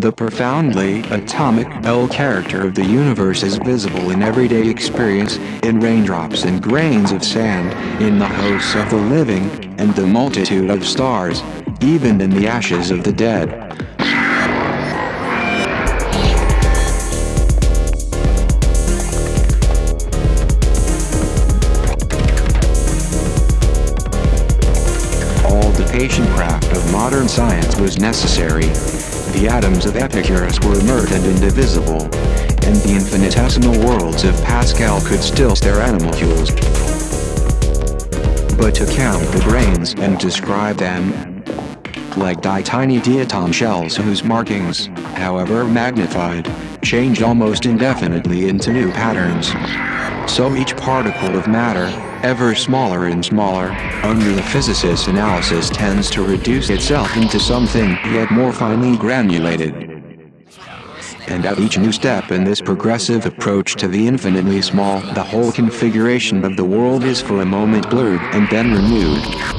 The profoundly atomic L character of the universe is visible in everyday experience, in raindrops and grains of sand, in the hosts of the living, and the multitude of stars, even in the ashes of the dead. Patient craft of modern science was necessary. The atoms of Epicurus were inert and indivisible, and the infinitesimal worlds of Pascal could still stir animalcules. But to count the grains and describe them, like die tiny diatom shells whose markings, however magnified, change almost indefinitely into new patterns. So each particle of matter, ever smaller and smaller, under the physicist's analysis tends to reduce itself into something yet more finely granulated. And at each new step in this progressive approach to the infinitely small, the whole configuration of the world is for a moment blurred and then renewed.